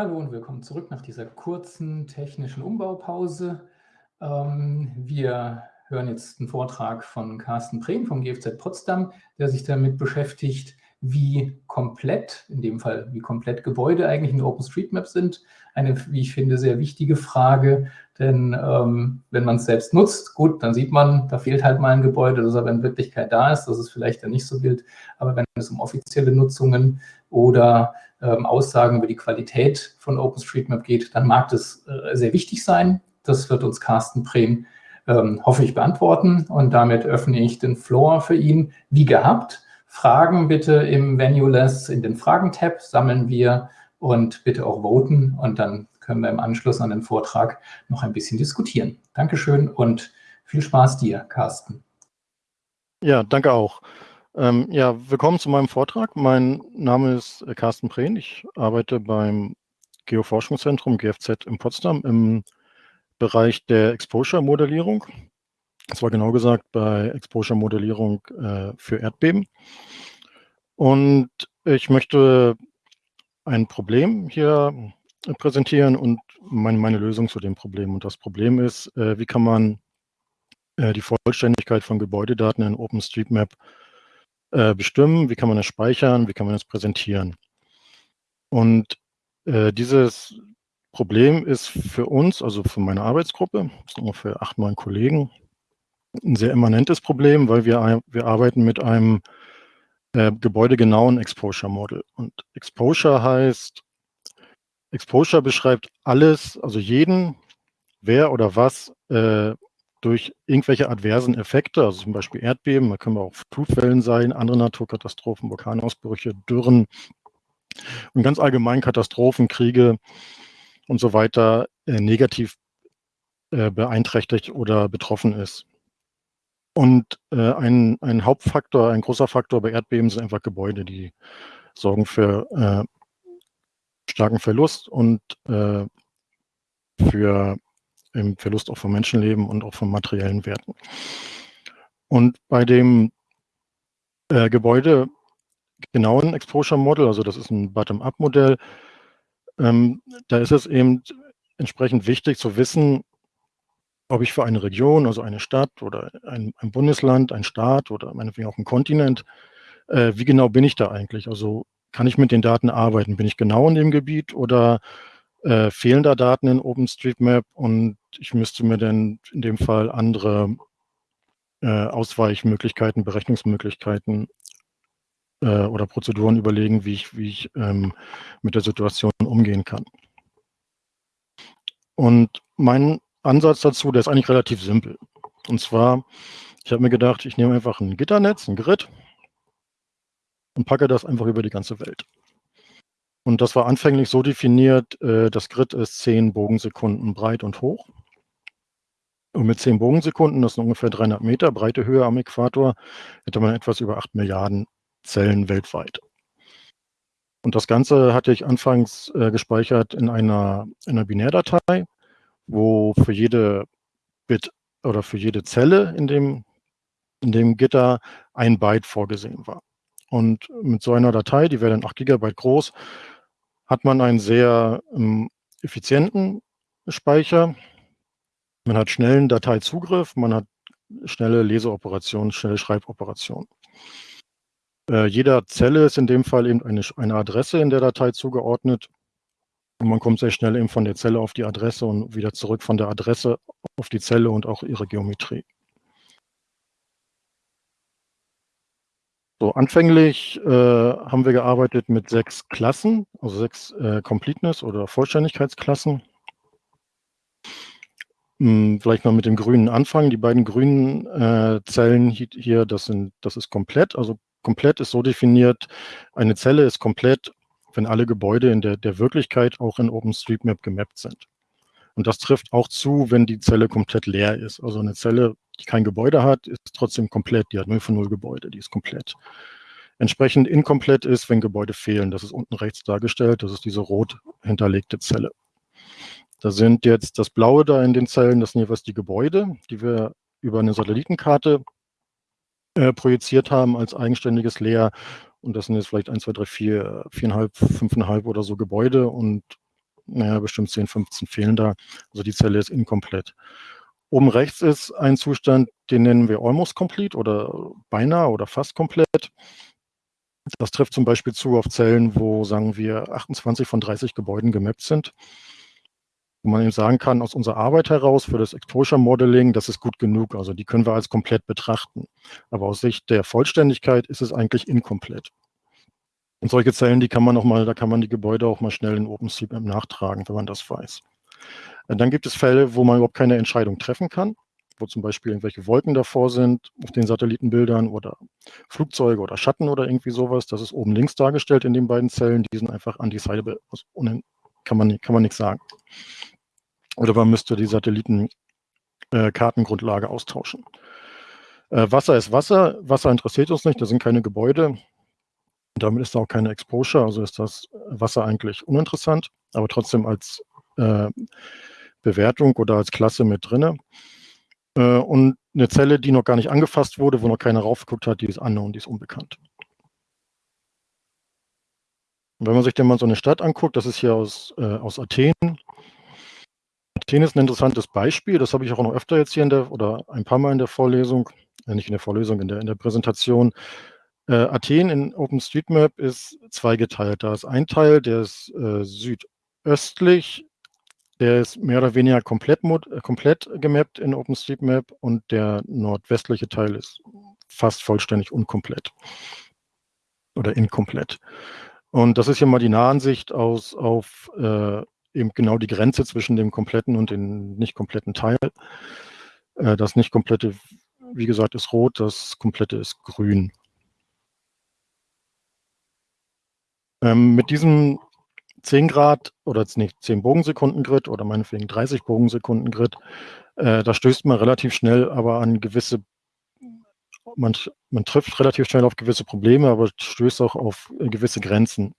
Hallo und willkommen zurück nach dieser kurzen technischen Umbaupause. Ähm, wir hören jetzt einen Vortrag von Carsten Brehm vom GFZ Potsdam, der sich damit beschäftigt, wie komplett, in dem Fall wie komplett Gebäude eigentlich in OpenStreetMap sind. Eine, wie ich finde, sehr wichtige Frage, denn ähm, wenn man es selbst nutzt, gut, dann sieht man, da fehlt halt mal ein Gebäude, das aber in Wirklichkeit da ist, das ist vielleicht dann nicht so wild, aber wenn es um offizielle Nutzungen oder ähm, Aussagen über die Qualität von OpenStreetMap geht, dann mag das äh, sehr wichtig sein. Das wird uns Carsten Brehm, ähm, hoffe ich, beantworten. Und damit öffne ich den Floor für ihn, wie gehabt. Fragen bitte im Venue-Less, in den Fragen-Tab sammeln wir und bitte auch voten. Und dann können wir im Anschluss an den Vortrag noch ein bisschen diskutieren. Dankeschön und viel Spaß dir, Carsten. Ja, danke auch. Ähm, ja, willkommen zu meinem Vortrag. Mein Name ist äh, Carsten Prehn. Ich arbeite beim Geoforschungszentrum GFZ in Potsdam im Bereich der Exposure-Modellierung. Das war genau gesagt bei Exposure-Modellierung äh, für Erdbeben. Und ich möchte ein Problem hier präsentieren und meine, meine Lösung zu dem Problem. Und das Problem ist, äh, wie kann man äh, die Vollständigkeit von Gebäudedaten in OpenStreetMap äh, bestimmen, wie kann man es speichern, wie kann man es präsentieren. Und äh, dieses Problem ist für uns, also für meine Arbeitsgruppe, das sind ungefähr acht, neun Kollegen, ein sehr immanentes Problem, weil wir, wir arbeiten mit einem äh, gebäudegenauen Exposure Model. Und Exposure heißt, Exposure beschreibt alles, also jeden, wer oder was äh, durch irgendwelche adversen Effekte, also zum Beispiel Erdbeben, da können wir auch Flutwellen sein, andere Naturkatastrophen, Vulkanausbrüche, Dürren und ganz allgemein Katastrophen, Kriege und so weiter äh, negativ äh, beeinträchtigt oder betroffen ist. Und äh, ein, ein Hauptfaktor, ein großer Faktor bei Erdbeben sind einfach Gebäude, die sorgen für äh, starken Verlust und äh, für im Verlust auch von Menschenleben und auch von materiellen Werten. Und bei dem äh, Gebäude genauen Exposure Model, also das ist ein Bottom-up-Modell, ähm, da ist es eben entsprechend wichtig zu wissen, ob ich für eine Region, also eine Stadt oder ein, ein Bundesland, ein Staat oder meinetwegen auch ein Kontinent, äh, wie genau bin ich da eigentlich? Also kann ich mit den Daten arbeiten? Bin ich genau in dem Gebiet oder äh, fehlen da Daten in OpenStreetMap und ich müsste mir dann in dem Fall andere äh, Ausweichmöglichkeiten, Berechnungsmöglichkeiten äh, oder Prozeduren überlegen, wie ich, wie ich ähm, mit der Situation umgehen kann. Und mein Ansatz dazu, der ist eigentlich relativ simpel. Und zwar, ich habe mir gedacht, ich nehme einfach ein Gitternetz, ein Grid und packe das einfach über die ganze Welt. Und das war anfänglich so definiert, äh, das Grid ist 10 Bogensekunden breit und hoch. Und mit 10 Bogensekunden, das sind ungefähr 300 Meter breite Höhe am Äquator, hätte man etwas über 8 Milliarden Zellen weltweit. Und das Ganze hatte ich anfangs äh, gespeichert in einer, in einer Binärdatei, wo für jede Bit oder für jede Zelle in dem, in dem Gitter ein Byte vorgesehen war. Und mit so einer Datei, die wäre dann 8 Gigabyte groß, hat man einen sehr ähm, effizienten Speicher. Man hat schnellen Dateizugriff, man hat schnelle Leseoperationen, schnelle Schreiboperationen. Äh, jeder Zelle ist in dem Fall eben eine, eine Adresse in der Datei zugeordnet. Und man kommt sehr schnell eben von der Zelle auf die Adresse und wieder zurück von der Adresse auf die Zelle und auch ihre Geometrie. So, anfänglich äh, haben wir gearbeitet mit sechs Klassen, also sechs äh, Completeness- oder Vollständigkeitsklassen. Hm, vielleicht mal mit dem grünen anfangen. Die beiden grünen äh, Zellen hier, das, sind, das ist komplett. Also komplett ist so definiert, eine Zelle ist komplett, wenn alle Gebäude in der, der Wirklichkeit auch in OpenStreetMap gemappt sind. Und das trifft auch zu, wenn die Zelle komplett leer ist. Also eine Zelle die kein Gebäude hat, ist trotzdem komplett. Die hat 0 von 0 Gebäude, die ist komplett. Entsprechend inkomplett ist, wenn Gebäude fehlen. Das ist unten rechts dargestellt. Das ist diese rot hinterlegte Zelle. Da sind jetzt das Blaue da in den Zellen, das sind jeweils die Gebäude, die wir über eine Satellitenkarte äh, projiziert haben als eigenständiges Layer. Und das sind jetzt vielleicht 1, 2, 3, 4, 4,5, 5,5 oder so Gebäude. Und naja, bestimmt 10, 15 fehlen da. Also die Zelle ist inkomplett. Oben rechts ist ein Zustand, den nennen wir almost complete oder beinahe oder fast komplett. Das trifft zum Beispiel zu auf Zellen, wo, sagen wir, 28 von 30 Gebäuden gemappt sind. Wo man eben sagen kann, aus unserer Arbeit heraus für das Exposure Modeling, das ist gut genug. Also die können wir als komplett betrachten. Aber aus Sicht der Vollständigkeit ist es eigentlich inkomplett. Und solche Zellen, die kann man noch mal, da kann man die Gebäude auch mal schnell in OpenStreetMap nachtragen, wenn man das weiß. Dann gibt es Fälle, wo man überhaupt keine Entscheidung treffen kann, wo zum Beispiel irgendwelche Wolken davor sind auf den Satellitenbildern oder Flugzeuge oder Schatten oder irgendwie sowas. Das ist oben links dargestellt in den beiden Zellen. Die sind einfach undecidable. Also kann man, kann man nichts sagen. Oder man müsste die Satellitenkartengrundlage äh, austauschen. Äh, Wasser ist Wasser. Wasser interessiert uns nicht. Da sind keine Gebäude. Damit ist auch keine Exposure, also ist das Wasser eigentlich uninteressant, aber trotzdem als äh, Bewertung oder als Klasse mit drin. Äh, und eine Zelle, die noch gar nicht angefasst wurde, wo noch keiner raufgeguckt hat, die ist unknown, die ist unbekannt. Und wenn man sich denn mal so eine Stadt anguckt, das ist hier aus, äh, aus Athen. Athen ist ein interessantes Beispiel, das habe ich auch noch öfter jetzt hier in der, oder ein paar Mal in der Vorlesung, äh, nicht in der Vorlesung, in der, in der Präsentation. Äh, Athen in OpenStreetMap ist zweigeteilt. Da ist ein Teil, der ist äh, südöstlich der ist mehr oder weniger komplett, äh, komplett gemappt in OpenStreetMap und der nordwestliche Teil ist fast vollständig unkomplett oder inkomplett. Und das ist hier mal die Nahansicht aus, auf äh, eben genau die Grenze zwischen dem kompletten und dem nicht kompletten Teil. Äh, das nicht komplette, wie gesagt, ist rot, das komplette ist grün. Ähm, mit diesem 10 Grad oder nicht 10 Bogensekunden Grid oder meinetwegen 30 Bogensekunden Grid, äh, da stößt man relativ schnell aber an gewisse, man, man trifft relativ schnell auf gewisse Probleme, aber stößt auch auf gewisse Grenzen.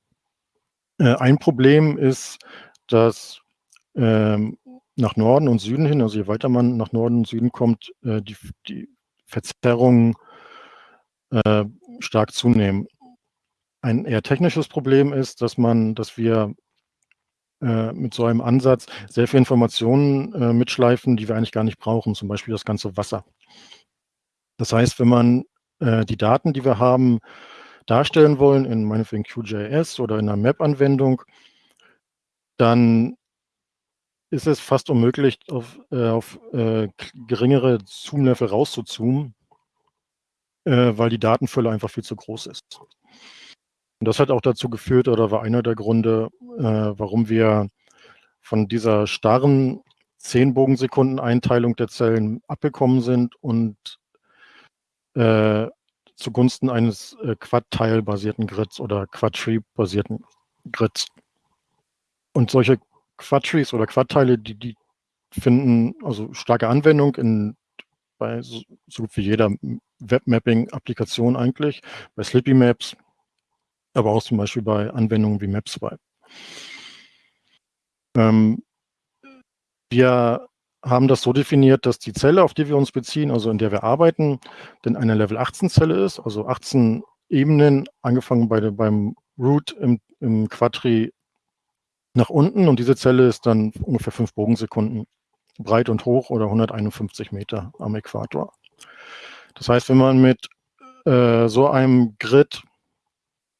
Äh, ein Problem ist, dass ähm, nach Norden und Süden hin, also je weiter man nach Norden und Süden kommt, äh, die, die Verzerrungen äh, stark zunehmen. Ein eher technisches Problem ist, dass man, dass wir äh, mit so einem Ansatz sehr viele Informationen äh, mitschleifen, die wir eigentlich gar nicht brauchen, zum Beispiel das ganze Wasser. Das heißt, wenn man äh, die Daten, die wir haben, darstellen wollen, in meinetwegen QGIS oder in einer Map-Anwendung, dann ist es fast unmöglich, auf, äh, auf äh, geringere Zoom-Level rauszuzoomen, weil die Datenfülle einfach viel zu groß ist. Und das hat auch dazu geführt oder war einer der Gründe, äh, warum wir von dieser starren 10 Bogensekunden Einteilung der Zellen abgekommen sind und äh, zugunsten eines äh, Quad-Teil-basierten Grids oder Quad-Tree-basierten Grids. Und solche Quad-Trees oder Quad-Teile, die, die finden also starke Anwendung in bei so, so gut wie jeder Webmapping-Applikation eigentlich, bei Slippy Maps, aber auch zum Beispiel bei Anwendungen wie MapSwipe. Ähm, wir haben das so definiert, dass die Zelle, auf die wir uns beziehen, also in der wir arbeiten, denn eine Level 18 Zelle ist, also 18 Ebenen, angefangen bei beim Root im, im Quadri nach unten und diese Zelle ist dann ungefähr 5 Bogensekunden breit und hoch oder 151 Meter am Äquator. Das heißt, wenn man mit äh, so einem Grid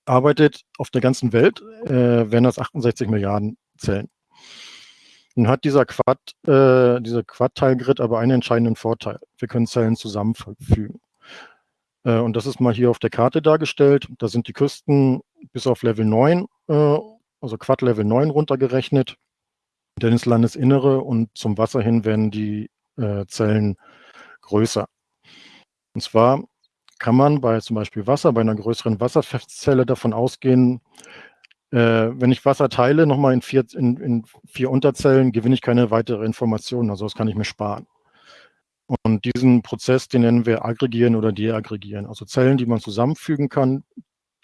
arbeitet auf der ganzen Welt, äh, wären das 68 Milliarden Zellen. Nun hat dieser Quad, äh, dieser Quad-Teilgrid aber einen entscheidenden Vorteil. Wir können Zellen zusammenfügen. Äh, und das ist mal hier auf der Karte dargestellt. Da sind die Küsten bis auf Level 9, äh, also Quad Level 9 runtergerechnet. Denn ins Landesinnere und zum Wasser hin werden die äh, Zellen größer. Und zwar kann man bei zum Beispiel Wasser, bei einer größeren Wasserzelle davon ausgehen, äh, wenn ich Wasser teile, nochmal in vier, in, in vier Unterzellen, gewinne ich keine weitere Information. Also das kann ich mir sparen. Und diesen Prozess, den nennen wir aggregieren oder deaggregieren. Also Zellen, die man zusammenfügen kann,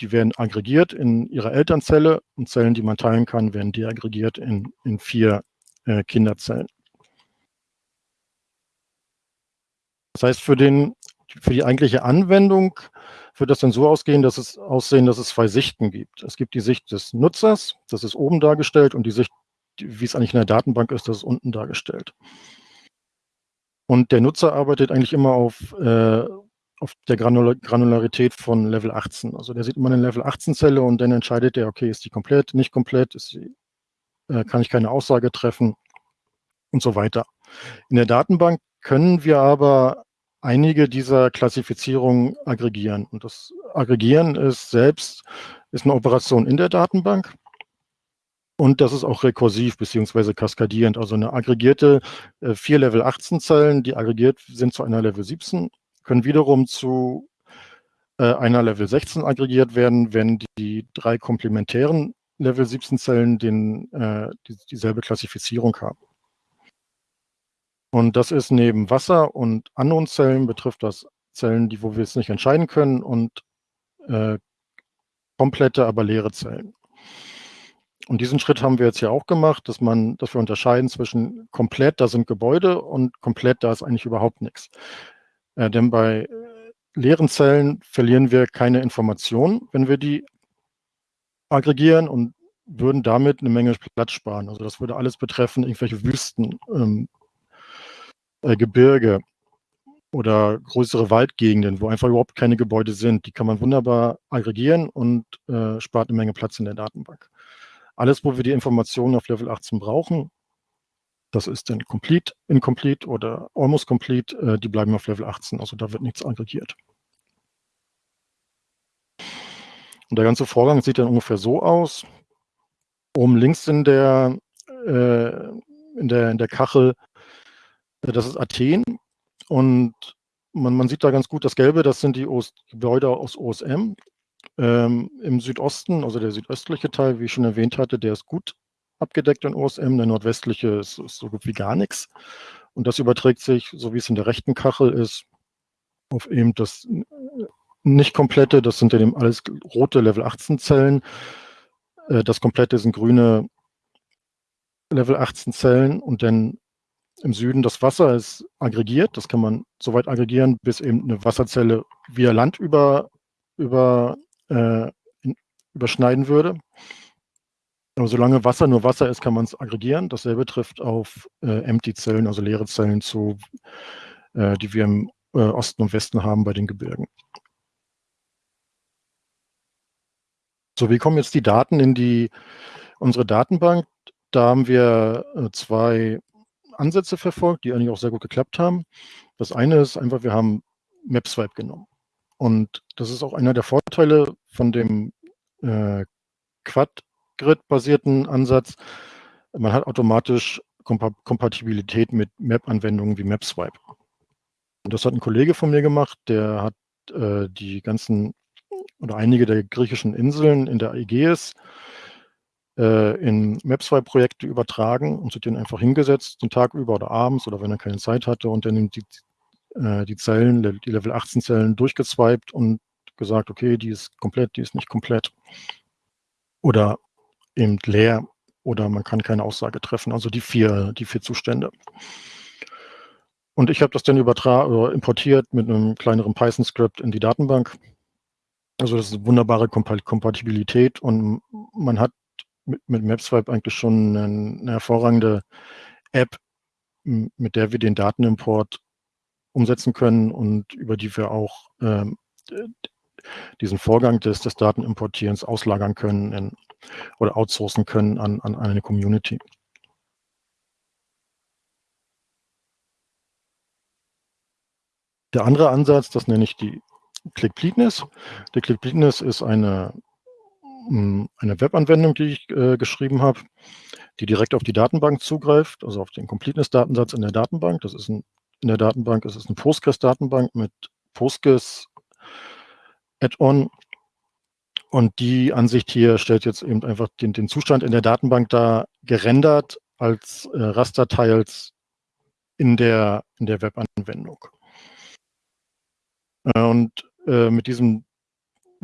die werden aggregiert in ihre Elternzelle und Zellen, die man teilen kann, werden deaggregiert in, in vier äh, Kinderzellen. Das heißt, für den für die eigentliche Anwendung wird das dann so ausgehen, dass es aussehen, dass es zwei Sichten gibt. Es gibt die Sicht des Nutzers, das ist oben dargestellt, und die Sicht wie es eigentlich in der Datenbank ist, das ist unten dargestellt. Und der Nutzer arbeitet eigentlich immer auf, äh, auf der Granul Granularität von Level 18. Also der sieht immer eine Level 18-Zelle und dann entscheidet er, okay, ist die komplett, nicht komplett, sie, äh, kann ich keine Aussage treffen und so weiter. In der Datenbank können wir aber einige dieser Klassifizierungen aggregieren. Und das Aggregieren ist selbst ist eine Operation in der Datenbank. Und das ist auch rekursiv beziehungsweise kaskadierend. Also eine aggregierte äh, vier Level 18 Zellen, die aggregiert sind zu einer Level 17, können wiederum zu äh, einer Level 16 aggregiert werden, wenn die drei komplementären Level 17 Zellen den, äh, die, dieselbe Klassifizierung haben. Und das ist neben Wasser- und Anionzellen betrifft das Zellen, die, wo wir es nicht entscheiden können und äh, komplette, aber leere Zellen. Und diesen Schritt haben wir jetzt ja auch gemacht, dass man, dass wir unterscheiden zwischen komplett, da sind Gebäude und komplett, da ist eigentlich überhaupt nichts. Äh, denn bei leeren Zellen verlieren wir keine Informationen, wenn wir die aggregieren und würden damit eine Menge Platz sparen. Also das würde alles betreffen, irgendwelche Wüsten, ähm, äh, Gebirge oder größere Waldgegenden, wo einfach überhaupt keine Gebäude sind. Die kann man wunderbar aggregieren und äh, spart eine Menge Platz in der Datenbank. Alles, wo wir die Informationen auf Level 18 brauchen, das ist dann complete, incomplete oder almost complete, äh, die bleiben auf Level 18, also da wird nichts aggregiert. Und der ganze Vorgang sieht dann ungefähr so aus. Oben links in der, äh, in der, in der Kachel, das ist Athen und man, man sieht da ganz gut das Gelbe, das sind die OS Gebäude aus OSM. Ähm, Im Südosten, also der südöstliche Teil, wie ich schon erwähnt hatte, der ist gut abgedeckt in OSM, der nordwestliche ist, ist so gut wie gar nichts. Und das überträgt sich, so wie es in der rechten Kachel ist, auf eben das nicht komplette, das sind ja eben alles rote Level 18 Zellen. Äh, das komplette sind grüne Level 18 Zellen und dann im Süden das Wasser ist aggregiert. Das kann man so weit aggregieren, bis eben eine Wasserzelle via Land über, über äh, überschneiden würde. Aber solange Wasser nur Wasser ist, kann man es aggregieren. Dasselbe trifft auf äh, Empty-Zellen, also leere Zellen zu, äh, die wir im äh, Osten und Westen haben bei den Gebirgen. So, wie kommen jetzt die Daten in die unsere Datenbank? Da haben wir äh, zwei Ansätze verfolgt, die eigentlich auch sehr gut geklappt haben. Das eine ist einfach, wir haben MapSwipe genommen. Und das ist auch einer der Vorteile von dem äh, Quad-Grid-basierten Ansatz. Man hat automatisch Kompa Kompatibilität mit Map-Anwendungen wie MapSwipe. Und das hat ein Kollege von mir gemacht, der hat äh, die ganzen oder einige der griechischen Inseln in der Ägäis äh, in MapSwipe-Projekte übertragen und sich den einfach hingesetzt, den Tag über oder abends oder wenn er keine Zeit hatte und dann die äh, die Zellen, die Level 18 Zellen durchgezweibt und gesagt, okay, die ist komplett, die ist nicht komplett. Oder eben leer oder man kann keine Aussage treffen. Also die vier, die vier Zustände. Und ich habe das dann übertragen importiert mit einem kleineren Python-Skript in die Datenbank. Also das ist eine wunderbare Kompatibilität und man hat mit, mit MapSwipe eigentlich schon eine, eine hervorragende App, mit der wir den Datenimport umsetzen können und über die wir auch ähm, diesen Vorgang des, des Datenimportierens auslagern können in, oder outsourcen können an, an eine Community. Der andere Ansatz, das nenne ich die ClickBleedness. Die ClickBleedness ist eine, hm, eine Webanwendung, die ich äh, geschrieben habe, die direkt auf die Datenbank zugreift, also auf den Completeness-Datensatz in der Datenbank. Das ist ein in der Datenbank. Es ist eine Postgres-Datenbank mit Postgres Add-on. Und die Ansicht hier stellt jetzt eben einfach den, den Zustand in der Datenbank da gerendert als äh, Rasterteils in der, in der Webanwendung. Äh, und äh, mit diesem,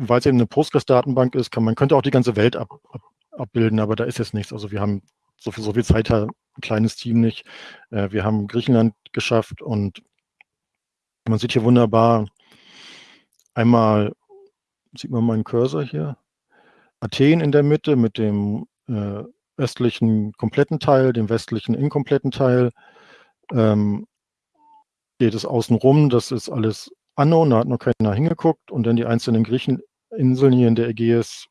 weil es eben eine Postgres-Datenbank ist, kann man könnte auch die ganze Welt ab, ab, abbilden, aber da ist jetzt nichts. Also wir haben so viel, so viel Zeit ein kleines Team nicht. Äh, wir haben Griechenland geschafft und man sieht hier wunderbar einmal, sieht man meinen Cursor hier, Athen in der Mitte mit dem äh, östlichen kompletten Teil, dem westlichen inkompletten Teil. Ähm, geht es außen rum, das ist alles unknown, da hat noch keiner hingeguckt. Und dann die einzelnen Griecheninseln hier in der Ägäis,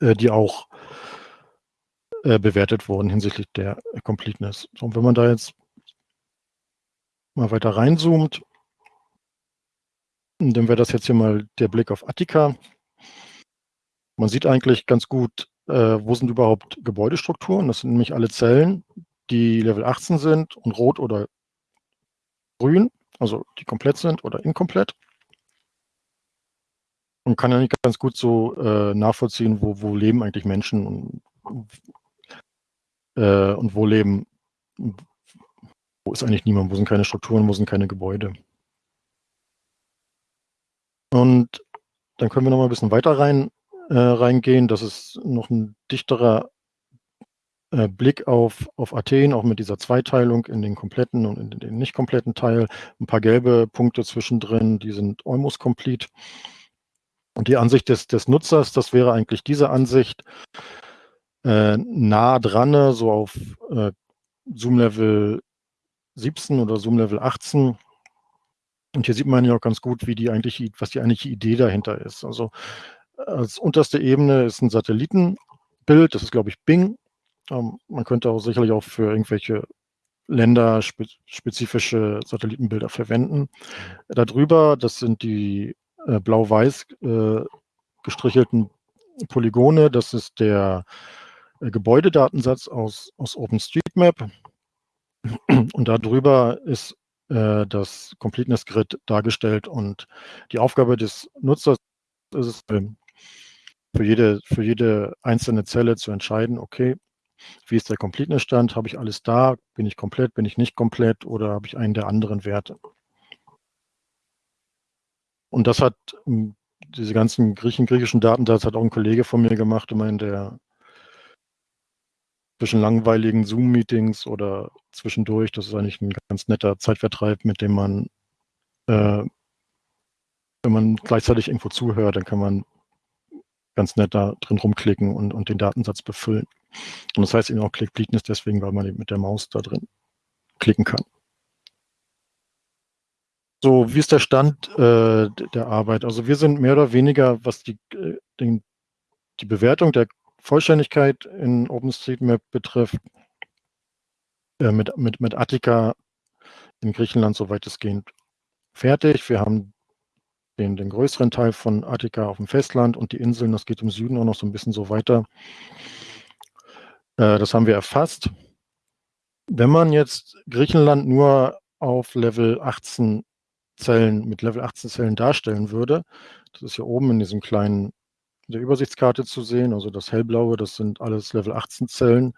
äh, die auch äh, bewertet wurden hinsichtlich der Completeness. So, und wenn man da jetzt mal weiter reinzoomt, dann wäre das jetzt hier mal der Blick auf Attika. Man sieht eigentlich ganz gut, äh, wo sind überhaupt Gebäudestrukturen. Das sind nämlich alle Zellen, die Level 18 sind und rot oder grün, also die komplett sind oder inkomplett. Und kann ja nicht ganz gut so äh, nachvollziehen, wo, wo leben eigentlich Menschen und, äh, und wo leben, wo ist eigentlich niemand, wo sind keine Strukturen, wo sind keine Gebäude. Und dann können wir noch mal ein bisschen weiter rein, äh, reingehen. Das ist noch ein dichterer äh, Blick auf, auf Athen, auch mit dieser Zweiteilung in den kompletten und in den nicht kompletten Teil. Ein paar gelbe Punkte zwischendrin, die sind almost complete. Und die Ansicht des, des Nutzers, das wäre eigentlich diese Ansicht, äh, nah dran, so auf äh, Zoom-Level 17 oder Zoom-Level 18. Und hier sieht man ja auch ganz gut, wie die eigentlich, was die eigentliche Idee dahinter ist. Also als unterste Ebene ist ein Satellitenbild, das ist, glaube ich, Bing. Ähm, man könnte auch sicherlich auch für irgendwelche länderspezifische Satellitenbilder verwenden. Darüber, das sind die äh, blau-weiß äh, gestrichelten Polygone, das ist der äh, Gebäudedatensatz aus, aus OpenStreetMap. Und darüber ist das Completeness Grid dargestellt und die Aufgabe des Nutzers ist es, ähm, für jede, für jede einzelne Zelle zu entscheiden, okay, wie ist der Completeness-Stand? Habe ich alles da? Bin ich komplett? Bin ich nicht komplett? Oder habe ich einen der anderen Werte? Und das hat hm, diese ganzen Griechen, griechischen Datensatz hat auch ein Kollege von mir gemacht, immer in der zwischen langweiligen Zoom-Meetings oder zwischendurch. Das ist eigentlich ein ganz netter Zeitvertreib, mit dem man, äh, wenn man gleichzeitig irgendwo zuhört, dann kann man ganz nett da drin rumklicken und, und den Datensatz befüllen. Und das heißt eben auch Click Bleakness deswegen, weil man eben mit der Maus da drin klicken kann. So, wie ist der Stand äh, der Arbeit? Also wir sind mehr oder weniger, was die, äh, den, die Bewertung der Vollständigkeit in OpenStreetMap betrifft, äh, mit, mit, mit Attika in Griechenland so weitestgehend fertig. Wir haben den, den größeren Teil von Attika auf dem Festland und die Inseln, das geht im Süden auch noch so ein bisschen so weiter. Äh, das haben wir erfasst. Wenn man jetzt Griechenland nur auf Level 18 Zellen, mit Level 18 Zellen darstellen würde, das ist hier oben in diesem kleinen, der Übersichtskarte zu sehen, also das hellblaue, das sind alles Level 18 Zellen,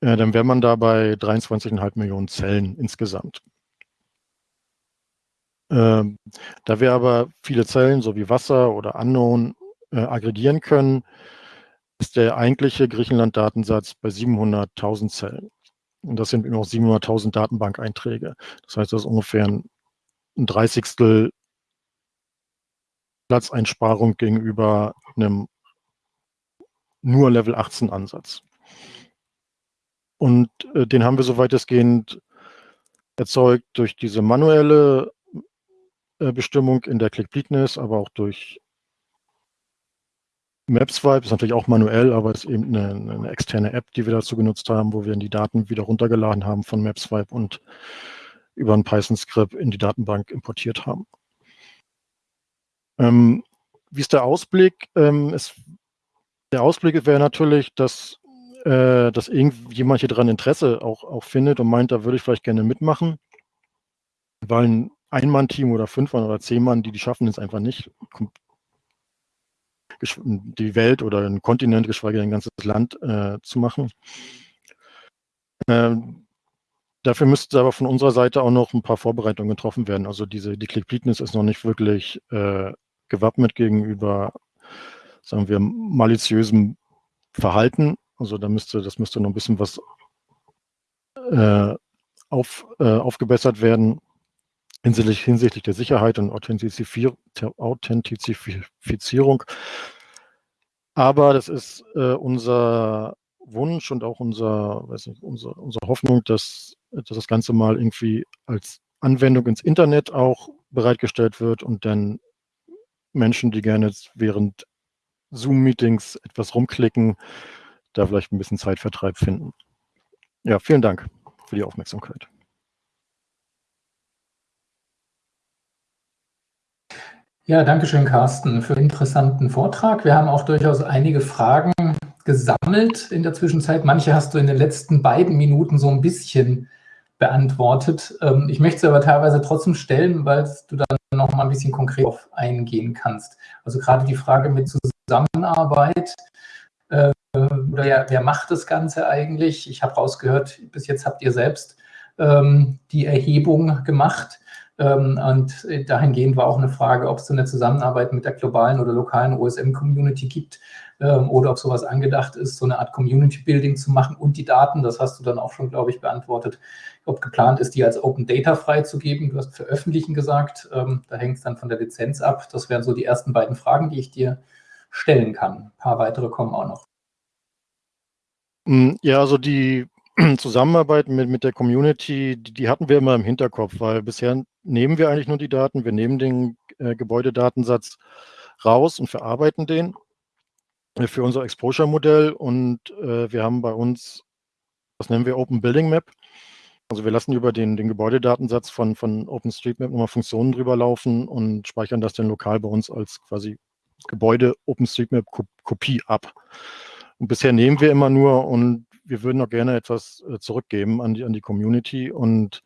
äh, dann wäre man da bei 23,5 Millionen Zellen insgesamt. Ähm, da wir aber viele Zellen, so wie Wasser oder Unknown, äh, aggregieren können, ist der eigentliche Griechenland-Datensatz bei 700.000 Zellen. Und das sind immer noch 700.000 Datenbank-Einträge. Das heißt, das ist ungefähr ein, Dreißigstel Platzeinsparung gegenüber einem nur Level 18 Ansatz. Und äh, den haben wir so weitestgehend erzeugt durch diese manuelle äh, Bestimmung in der Click-Bleakness, aber auch durch MapSwipe ist natürlich auch manuell, aber es ist eben eine, eine, externe App, die wir dazu genutzt haben, wo wir die Daten wieder runtergeladen haben von MapSwipe und über ein Python-Skript in die Datenbank importiert haben. Ähm, wie ist der Ausblick? Ähm, es, der Ausblick wäre natürlich, dass, äh, dass irgendjemand hier dran Interesse auch, auch findet und meint, da würde ich vielleicht gerne mitmachen, weil ein Ein-Mann-Team oder Fünf-Mann oder Zehn-Mann, die, die schaffen es einfach nicht, die Welt oder ein Kontinent, geschweige denn ein ganzes Land äh, zu machen. Ähm, dafür müsste aber von unserer Seite auch noch ein paar Vorbereitungen getroffen werden. Also diese, die Click-Bleakness ist noch nicht wirklich äh, gewappnet gegenüber, sagen wir, maliziösem Verhalten. Also da müsste, das müsste noch ein bisschen was äh, auf, äh, aufgebessert werden hinsichtlich, hinsichtlich der Sicherheit und Authentizifizierung. Aber das ist äh, unser Wunsch und auch unser, weiß nicht, unser, unsere Hoffnung, dass, dass das Ganze mal irgendwie als Anwendung ins Internet auch bereitgestellt wird und dann Menschen, die gerne während Zoom-Meetings etwas rumklicken, da vielleicht ein bisschen Zeitvertreib finden. Ja, vielen Dank für die Aufmerksamkeit. Ja, danke schön, Carsten, für den interessanten Vortrag. Wir haben auch durchaus einige Fragen gesammelt in der Zwischenzeit. Manche hast du in den letzten beiden Minuten so ein bisschen beantwortet. Ähm, ich möchte sie aber teilweise trotzdem stellen, weil du dann noch mal ein bisschen konkret auf eingehen kannst. Also gerade die Frage mit Zusammenarbeit, äh, wer, wer macht das Ganze eigentlich? Ich habe rausgehört, bis jetzt habt ihr selbst ähm, die Erhebung gemacht. Ähm, und dahingehend war auch eine Frage, ob es so eine Zusammenarbeit mit der globalen oder lokalen OSM-Community gibt ähm, oder ob sowas angedacht ist, so eine Art Community-Building zu machen und die Daten, das hast du dann auch schon, glaube ich, beantwortet, ob geplant ist, die als Open Data freizugeben. Du hast veröffentlichen gesagt, ähm, da hängt es dann von der Lizenz ab. Das wären so die ersten beiden Fragen, die ich dir stellen kann. Ein paar weitere kommen auch noch. Hm, ja, also die Zusammenarbeit mit, mit der Community, die, die, hatten wir immer im Hinterkopf, weil bisher nehmen wir eigentlich nur die Daten, wir nehmen den äh, Gebäudedatensatz raus und verarbeiten den äh, für unser Exposure-Modell und äh, wir haben bei uns, das nennen wir Open Building Map, also wir lassen über den, den Gebäudedatensatz von, von OpenStreetMap nochmal Funktionen drüber laufen und speichern das dann lokal bei uns als quasi Gebäude OpenStreetMap-Kopie ab. Und bisher nehmen wir immer nur und wir würden auch gerne etwas äh, zurückgeben an die, an die Community und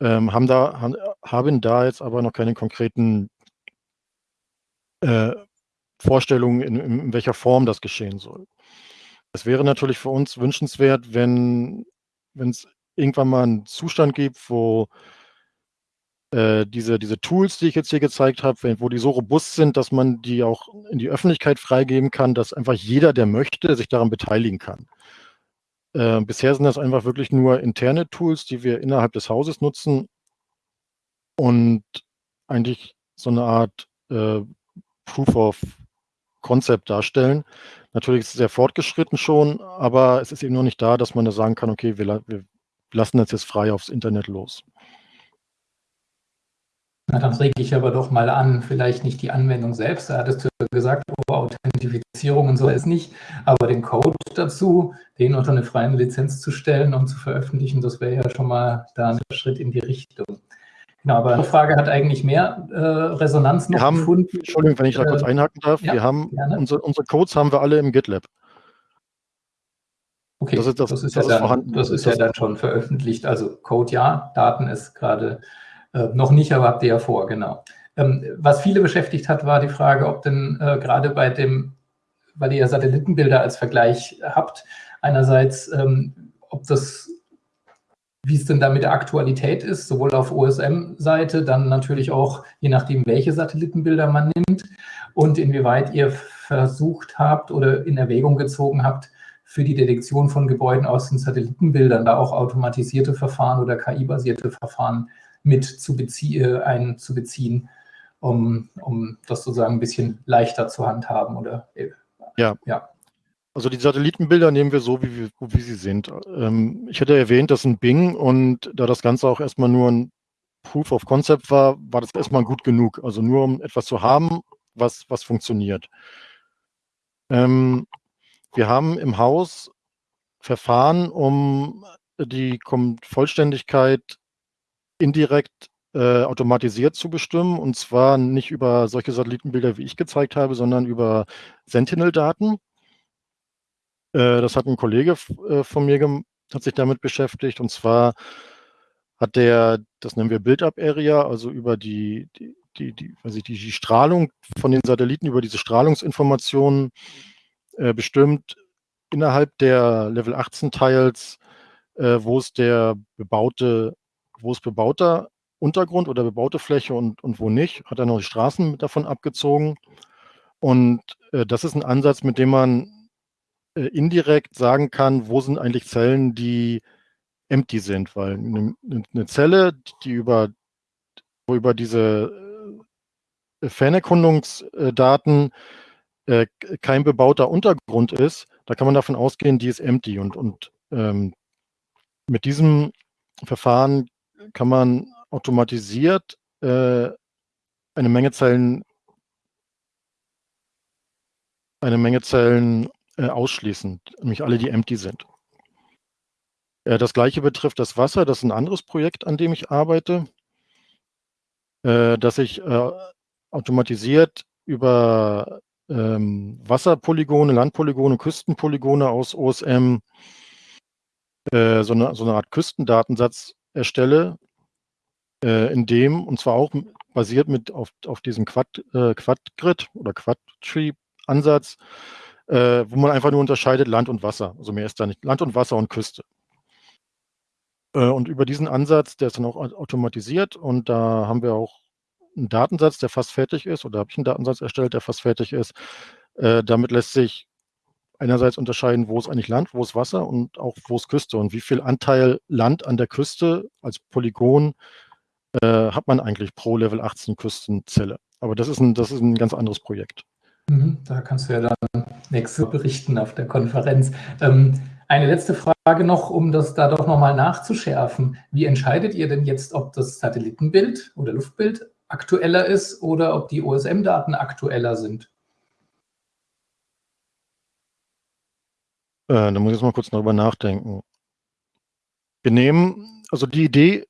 ähm, haben, da, haben da jetzt aber noch keine konkreten äh, Vorstellungen, in, in, welcher Form das geschehen soll. Es wäre natürlich für uns wünschenswert, wenn es irgendwann mal einen Zustand gibt, wo äh, diese, diese Tools, die ich jetzt hier gezeigt habe, wo die so robust sind, dass man die auch in die Öffentlichkeit freigeben kann, dass einfach jeder, der möchte, sich daran beteiligen kann. Äh, bisher sind das einfach wirklich nur interne Tools, die wir innerhalb des Hauses nutzen und eigentlich so eine Art äh, Proof of Concept darstellen. Natürlich ist es sehr fortgeschritten schon, aber es ist eben noch nicht da, dass man da sagen kann, okay, wir, wir lassen das jetzt frei aufs Internet los. Na, dann rege ich aber doch mal an, vielleicht nicht die Anwendung selbst, da hattest du gesagt, oh, Authentifizierung und so ist nicht, aber den Code dazu, den unter eine freie Lizenz zu stellen und zu veröffentlichen, das wäre ja schon mal da ein Schritt in die Richtung. Genau, aber eine Frage hat eigentlich mehr äh, Resonanz noch wir haben, gefunden. Entschuldigung, wenn ich da äh, kurz einhaken darf. Ja, wir haben unsere, unsere Codes haben wir alle im GitLab. Okay, das ist, das, das ist, das ja, dann, das ist ja dann schon veröffentlicht. Also Code ja, Daten ist gerade äh, noch nicht, aber habt ihr ja vor, genau. Ähm, was viele beschäftigt hat, war die Frage, ob denn äh, gerade bei dem, weil ihr ja Satellitenbilder als Vergleich habt, einerseits, ähm, ob das, wie es denn da mit der Aktualität ist, sowohl auf OSM-Seite, dann natürlich auch, je nachdem, welche Satellitenbilder man nimmt und inwieweit ihr versucht habt oder in Erwägung gezogen habt, für die Detektion von Gebäuden aus den Satellitenbildern da auch automatisierte Verfahren oder KI-basierte Verfahren mit zu bezie einzubeziehen, um, um das sozusagen ein bisschen leichter zu handhaben oder äh, ja. ja. Also die Satellitenbilder nehmen wir so, wie, wir, wie sie sind. Ähm, ich hätte erwähnt, das sind Bing und da das Ganze auch erstmal nur ein Proof of Concept war, war das erstmal gut genug. Also nur um etwas zu haben, was, was funktioniert. Ähm, wir haben im Haus Verfahren, um die Vollständigkeit indirekt äh, automatisiert zu bestimmen. Und zwar nicht über solche Satellitenbilder, wie ich gezeigt habe, sondern über Sentinel-Daten. Äh, das hat ein Kollege äh, von mir hat sich damit beschäftigt. Und zwar hat der, das nennen wir Build-Up-Area, also über die, die, die, die, also die, die Strahlung von den Satelliten, über diese Strahlungsinformationen äh, bestimmt innerhalb der Level 18 Tiles, äh, wo es der bebaute wo ist bebauter Untergrund oder bebaute Fläche und, und wo nicht, hat er noch die Straßen davon abgezogen. Und äh, das ist ein Ansatz, mit dem man äh, indirekt sagen kann, wo sind eigentlich Zellen, die empty sind, weil eine, eine Zelle, die über, wo über diese äh, Fernerkundungsdaten äh, kein bebauter Untergrund ist, da kann man davon ausgehen, die ist empty. Und, und ähm, mit diesem Verfahren kann man automatisiert äh, eine Menge Zellen eine Menge Zellen äh, ausschließen, nämlich alle, die empty sind. Äh, das gleiche betrifft das Wasser, das ist ein anderes Projekt, an dem ich arbeite, äh, dass ich äh, automatisiert über ähm, Wasserpolygone, Landpolygone, Küstenpolygone aus OSM äh, so, eine, so eine Art Küstendatensatz erstelle, äh, in dem, und zwar auch basiert mit auf, auf diesem Quad, äh, Quad-Grid oder Quad-Tree-Ansatz, äh, wo man einfach nur unterscheidet Land und Wasser. Also mehr ist da nicht. Land und Wasser und Küste. Äh, und über diesen Ansatz, der ist dann auch automatisiert und da haben wir auch einen Datensatz, der fast fertig ist, oder habe ich einen Datensatz erstellt, der fast fertig ist. Äh, damit lässt sich einerseits unterscheiden, wo ist eigentlich Land, wo ist Wasser und auch wo ist Küste und wie viel Anteil Land an der Küste als Polygon äh, hat man eigentlich pro Level 18 Küstenzelle. Aber das ist ein, das ist ein ganz anderes Projekt. Mhm, da kannst du ja dann nächste berichten auf der Konferenz. Ähm, eine letzte Frage noch, um das da doch nochmal nachzuschärfen. Wie entscheidet ihr denn jetzt, ob das Satellitenbild oder Luftbild aktueller ist oder ob die OSM-Daten aktueller sind? Äh, da muss ich jetzt mal kurz darüber nachdenken. Wir nehmen, also die Idee,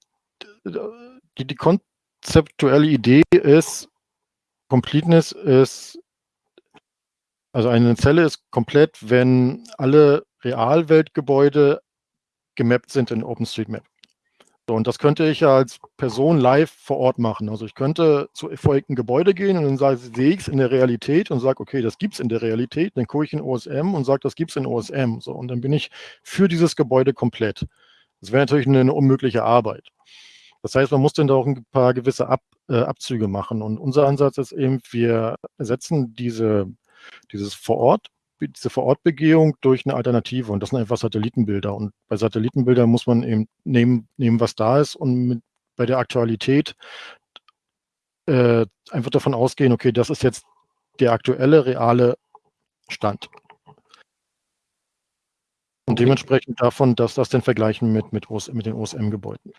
die, die konzeptuelle Idee ist, Completeness ist, also eine Zelle ist komplett, wenn alle Realweltgebäude gemappt sind in OpenStreetMap. So, und das könnte ich ja als Person live vor Ort machen. Also ich könnte zu erfolgten Gebäude gehen und dann sehe ich es in der Realität und sage, okay, das gibt es in der Realität. Dann gucke ich in OSM und sage, das gibt es in OSM. So, und dann bin ich für dieses Gebäude komplett. Das wäre natürlich eine, eine, unmögliche Arbeit. Das heißt, man muss dann da auch ein paar gewisse Ab, äh, Abzüge machen. Und unser Ansatz ist eben, wir ersetzen diese, dieses vor Ort diese Vorortbegehung durch eine Alternative und das sind einfach Satellitenbilder. Und bei Satellitenbildern muss man eben nehmen, nehmen was da ist und mit, bei der Aktualität äh, einfach davon ausgehen, okay, das ist jetzt der aktuelle, reale Stand. Und dementsprechend davon, dass das dann vergleichen mit, mit, OS, mit den OSM-Gebäuden.